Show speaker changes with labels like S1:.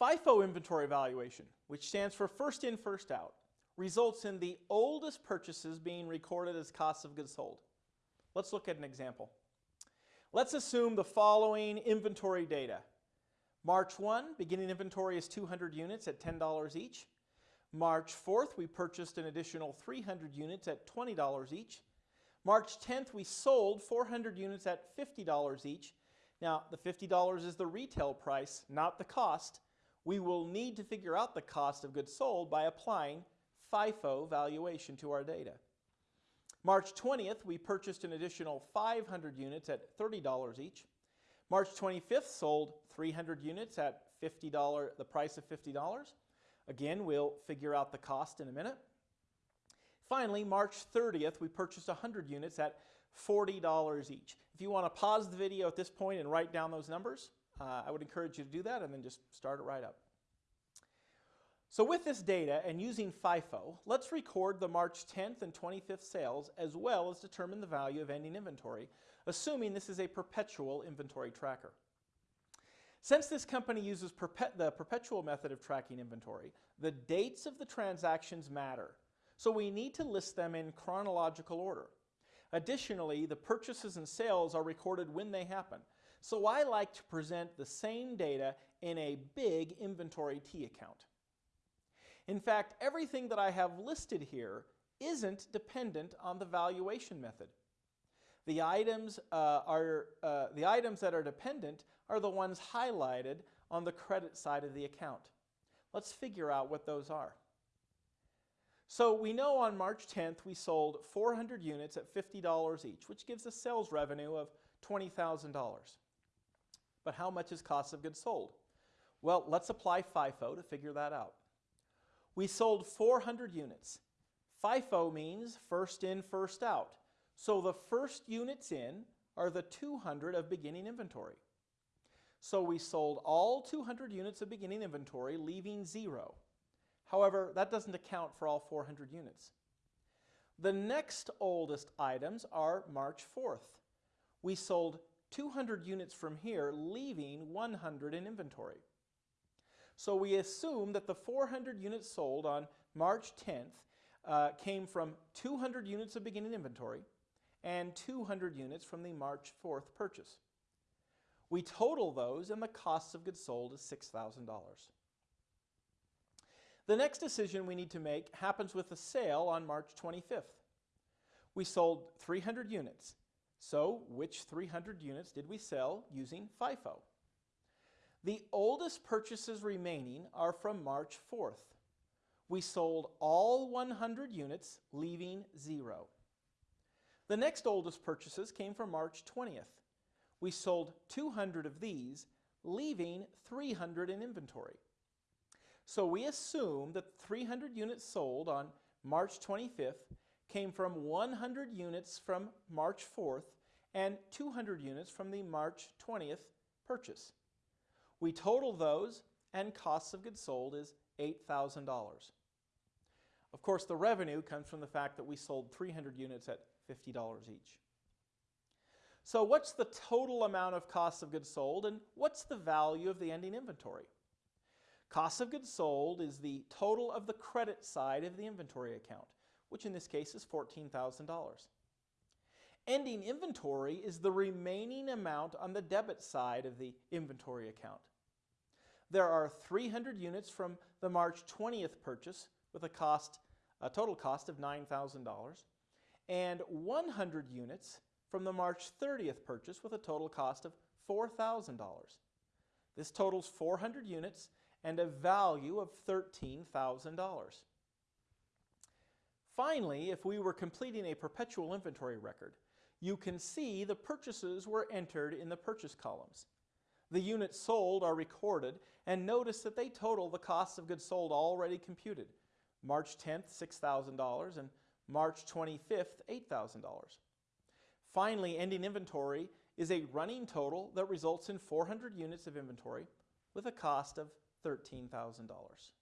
S1: FIFO inventory valuation, which stands for first in, first out, results in the oldest purchases being recorded as costs of goods sold. Let's look at an example. Let's assume the following inventory data. March 1, beginning inventory is 200 units at $10 each. March 4th, we purchased an additional 300 units at $20 each. March 10th, we sold 400 units at $50 each. Now, the $50 is the retail price, not the cost. We will need to figure out the cost of goods sold by applying FIFO valuation to our data. March 20th, we purchased an additional 500 units at $30 each. March 25th, sold 300 units at $50, the price of $50. Again, we'll figure out the cost in a minute. Finally, March 30th, we purchased 100 units at $40 each. If you want to pause the video at this point and write down those numbers, uh, I would encourage you to do that and then just start it right up. So with this data and using FIFO, let's record the March 10th and 25th sales as well as determine the value of ending inventory, assuming this is a perpetual inventory tracker. Since this company uses the perpetual method of tracking inventory, the dates of the transactions matter. So we need to list them in chronological order. Additionally, the purchases and sales are recorded when they happen. So I like to present the same data in a big inventory T account. In fact, everything that I have listed here isn't dependent on the valuation method. The items, uh, are, uh, the items that are dependent are the ones highlighted on the credit side of the account. Let's figure out what those are. So we know on March 10th we sold 400 units at $50 each, which gives a sales revenue of $20,000. But how much is cost of goods sold? Well, let's apply FIFO to figure that out. We sold 400 units. FIFO means first in, first out. So the first units in are the 200 of beginning inventory. So we sold all 200 units of beginning inventory, leaving zero. However, that doesn't account for all 400 units. The next oldest items are March 4th. We sold 200 units from here, leaving 100 in inventory. So we assume that the 400 units sold on March 10th uh, came from 200 units of beginning inventory and 200 units from the March 4th purchase. We total those and the cost of goods sold is $6,000. The next decision we need to make happens with the sale on March 25th. We sold 300 units. So which 300 units did we sell using FIFO? The oldest purchases remaining are from March 4th. We sold all 100 units, leaving zero. The next oldest purchases came from March 20th. We sold 200 of these, leaving 300 in inventory. So we assume that 300 units sold on March 25th came from 100 units from March 4th and 200 units from the March 20th purchase. We total those and costs of goods sold is $8,000. Of course, the revenue comes from the fact that we sold 300 units at $50 each. So what's the total amount of cost of goods sold and what's the value of the ending inventory? Cost of goods sold is the total of the credit side of the inventory account, which in this case is $14,000. Ending inventory is the remaining amount on the debit side of the inventory account. There are 300 units from the March 20th purchase with a cost, a total cost of $9,000 and 100 units from the March 30th purchase with a total cost of $4,000. This totals 400 units and a value of $13,000. Finally, if we were completing a perpetual inventory record, you can see the purchases were entered in the purchase columns. The units sold are recorded and notice that they total the cost of goods sold already computed. March 10th, $6,000 and March 25th, $8,000. Finally, ending inventory is a running total that results in 400 units of inventory with a cost of $13,000.